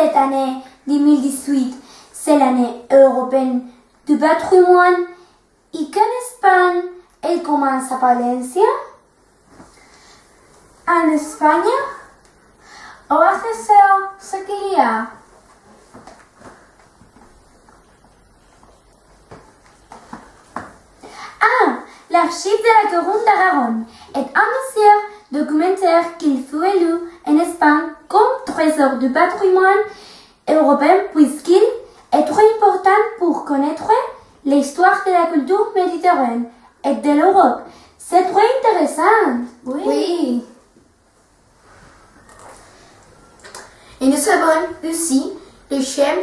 cette année 2018, c'est l'année européenne du patrimoine. Et qu'en Espagne, elle commence à Valencia. En España, o hace SEO sequía. Ah, l'archive de la Couronne d'Aragon est un musée documentaire qu'il fut élu en Espagne comme trésor du patrimoine européen puisqu'il est très important pour connaître l'histoire de la culture méditerranéenne et de l'Europe. C'est très intéressant. Oui. Et nous savons aussi le chemin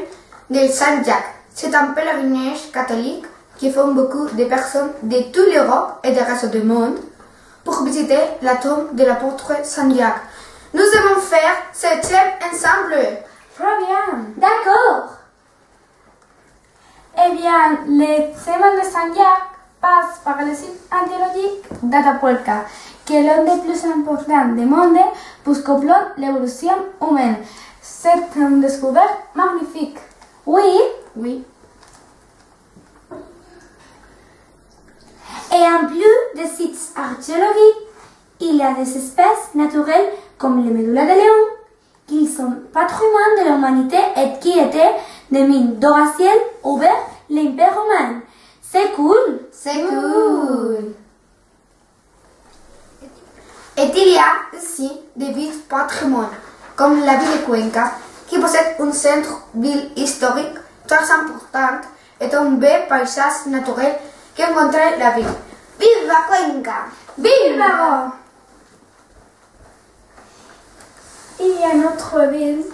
de Saint-Jacques. C'est un pèlerinage catholique qui font beaucoup de personnes de toute l'Europe et du reste du monde pour visiter la tombe de l'apôtre Saint-Jacques. Nous allons faire cette thème ensemble. Très bien. D'accord. Eh bien, le thème de Saint-Jacques passe par le site archéologique d'Atapuerca, qui est l'un des plus importants du monde pour comprendre l'évolution humaine. C'est une découverte magnifique. Oui? Oui. Et en plus des sites archéologiques, il y a des espèces naturelles comme les médulas de lion, qui sont patrimoine de l'humanité et qui étaient des mines d'Horaciel ouvert l'Empire romain. C'est cool. C'est cool. Et il y a aussi des villes patrimoine, comme la ville de Cuenca, qui possède un centre-ville historique très important et un beau paysage naturel qui encontre la ville. Viva Cuenca! Viva Il y a notre ville,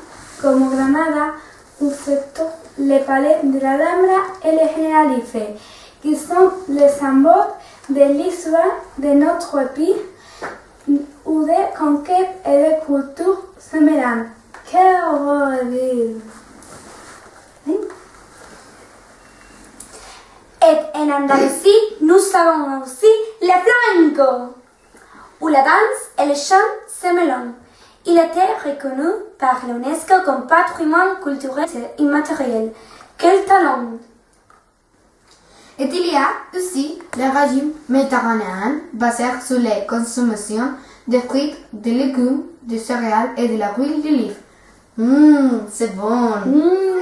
comme Granada, où se trouvent les palais de la Alhambra et le Generalife, qui sont les symboles de l'histoire de notre pays, où des conquêtes et des cultures se mélangent. Quelle heureuse ville. Et en Andalousie, nous avons aussi le flamenco, où la danse et le chant se Il était reconnu par l'UNESCO comme patrimoine culturel immatériel. Quel talent! Et il y a aussi le régime méditerranéen basé sur la consommation de fruits, de légumes, de céréales et de la huile d'olive. Hum, c'est bon. Mmh.